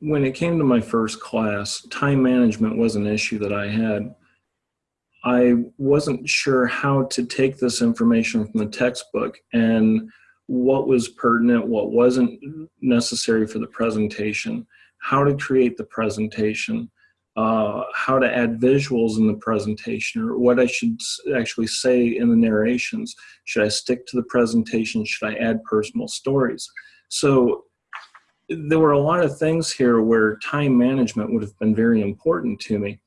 when it came to my first class, time management was an issue that I had. I wasn't sure how to take this information from the textbook and what was pertinent, what wasn't necessary for the presentation, how to create the presentation, uh, how to add visuals in the presentation, or what I should actually say in the narrations. Should I stick to the presentation? Should I add personal stories? So there were a lot of things here where time management would have been very important to me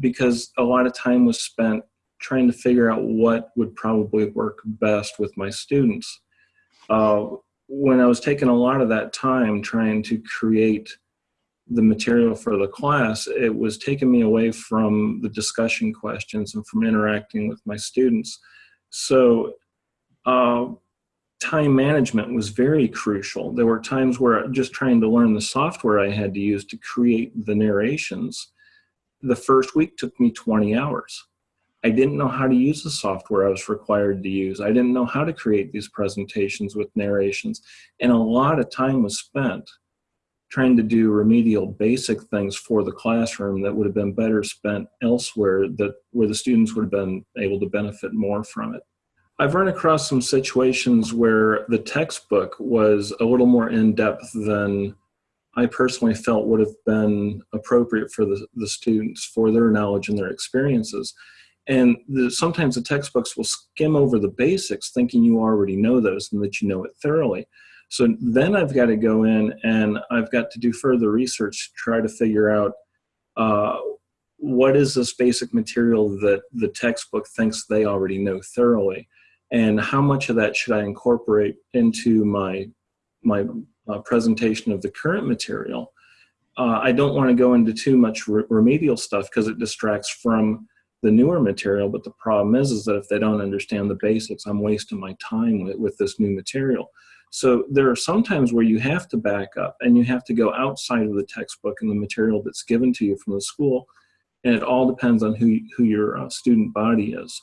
because a lot of time was spent trying to figure out what would probably work best with my students. Uh, when I was taking a lot of that time trying to create the material for the class, it was taking me away from the discussion questions and from interacting with my students. So uh, time management was very crucial. There were times where just trying to learn the software I had to use to create the narrations, the first week took me 20 hours. I didn't know how to use the software I was required to use. I didn't know how to create these presentations with narrations. And a lot of time was spent trying to do remedial basic things for the classroom that would have been better spent elsewhere that where the students would have been able to benefit more from it. I've run across some situations where the textbook was a little more in-depth than I personally felt would have been appropriate for the, the students for their knowledge and their experiences. And the, sometimes the textbooks will skim over the basics thinking you already know those and that you know it thoroughly. So then I've got to go in and I've got to do further research to try to figure out uh, what is this basic material that the textbook thinks they already know thoroughly and how much of that should I incorporate into my, my uh, presentation of the current material. Uh, I don't want to go into too much re remedial stuff because it distracts from the newer material, but the problem is, is that if they don't understand the basics, I'm wasting my time with, with this new material. So there are some times where you have to back up and you have to go outside of the textbook and the material that's given to you from the school, and it all depends on who, who your uh, student body is.